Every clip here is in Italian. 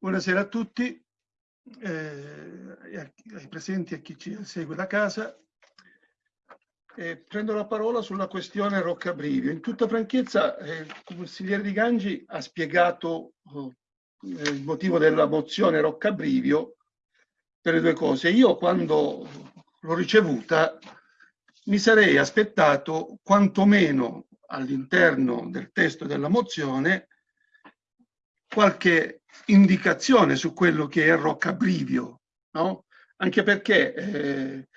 Buonasera a tutti, eh, ai presenti e a chi ci segue da casa. Eh, prendo la parola sulla questione Roccabrivio. In tutta franchezza, eh, il consigliere Di Gangi ha spiegato oh, il motivo della mozione Roccabrivio per le due cose. Io quando l'ho ricevuta mi sarei aspettato quantomeno all'interno del testo della mozione qualche indicazione su quello che è Roccabrivio, no? Anche perché eh,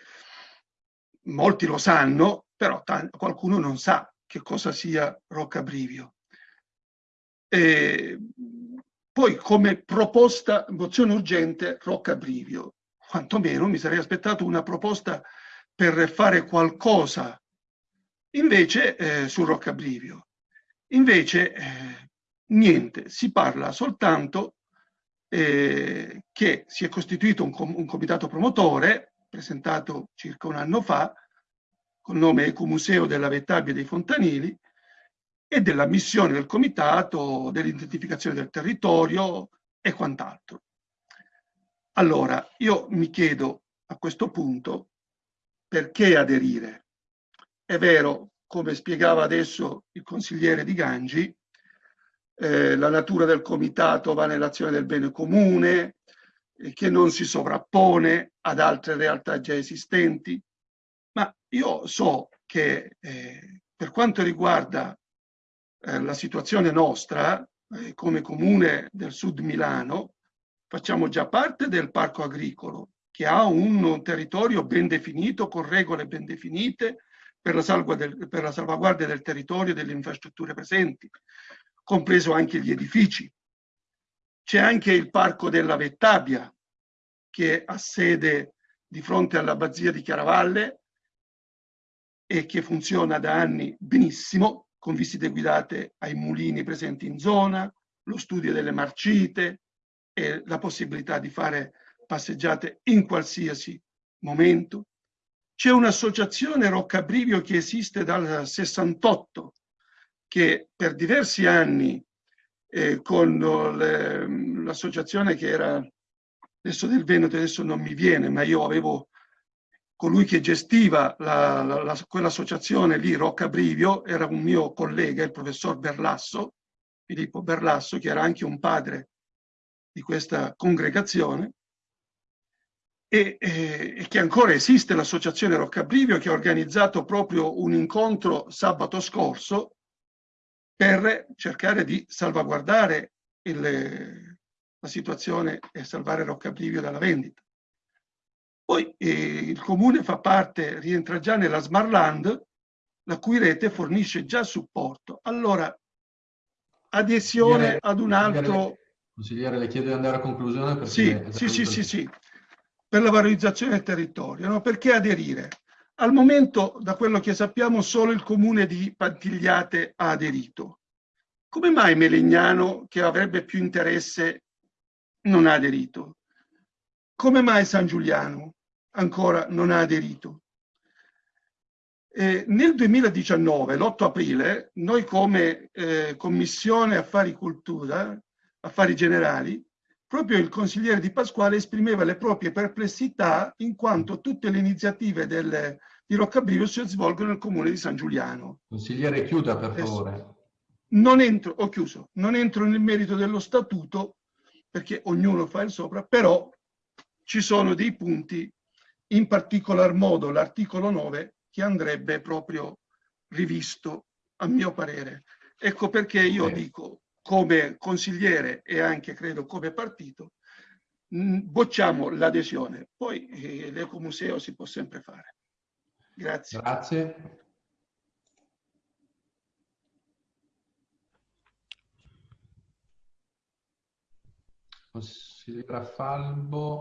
molti lo sanno, però qualcuno non sa che cosa sia Roccabrivio. E poi come proposta, mozione urgente, Roccabrivio. Quantomeno mi sarei aspettato una proposta per fare qualcosa invece eh, su Roccabrivio. Invece eh, niente, si parla soltanto eh, che si è costituito un, com un, comitato promotore, presentato circa un anno fa, col nome Ecomuseo della Vettabbia dei Fontanili, e della missione del comitato, dell'identificazione del territorio e quant'altro. Allora, io mi chiedo a questo punto perché aderire. È vero, come spiegava adesso il consigliere Di Gangi, eh, la natura del comitato va nell'azione del bene comune, eh, che non si sovrappone ad altre realtà già esistenti, ma io so che eh, per quanto riguarda eh, la situazione nostra, eh, come comune del sud Milano, facciamo già parte del parco agricolo, che ha un territorio ben definito, con regole ben definite, per la, del, per la salvaguardia del territorio e delle infrastrutture presenti compreso anche gli edifici. C'è anche il Parco della Vettabbia, che ha sede di fronte all'abbazia di Chiaravalle e che funziona da anni benissimo, con visite guidate ai mulini presenti in zona, lo studio delle marcite e la possibilità di fare passeggiate in qualsiasi momento. C'è un'associazione Roccabrivio che esiste dal 68 che per diversi anni eh, con l'associazione che era adesso del Veneto, adesso non mi viene, ma io avevo colui che gestiva la, la, la, quell'associazione lì, Rocca Brivio, era un mio collega, il professor Berlasso, Filippo Berlasso, che era anche un padre di questa congregazione, e, e, e che ancora esiste l'associazione Roccabrivio che ha organizzato proprio un incontro sabato scorso per cercare di salvaguardare il, la situazione e salvare Roccabrivio dalla vendita. Poi eh, il comune fa parte, rientra già nella Smart Land, la cui rete fornisce già supporto. Allora, adesione ad un altro... Consigliere, le chiedo di andare a conclusione. Sì, sì, sì, sì, sì, per la valorizzazione del territorio. No? Perché aderire? Al momento, da quello che sappiamo, solo il comune di Pantigliate ha aderito. Come mai Melegnano, che avrebbe più interesse, non ha aderito? Come mai San Giuliano ancora non ha aderito? Eh, nel 2019, l'8 aprile, noi come eh, Commissione Affari Cultura, Affari Generali, proprio il consigliere Di Pasquale esprimeva le proprie perplessità in quanto tutte le iniziative del, di Roccabrivio si svolgono nel comune di San Giuliano. Consigliere, chiuda per favore. Non entro, ho chiuso, non entro nel merito dello statuto perché ognuno fa il sopra, però ci sono dei punti, in particolar modo l'articolo 9, che andrebbe proprio rivisto, a mio parere. Ecco perché io dico, come consigliere e anche credo come partito, bocciamo l'adesione. Poi eh, l'ecomuseo si può sempre fare. Grazie. Grazie. Consigliera Falbo.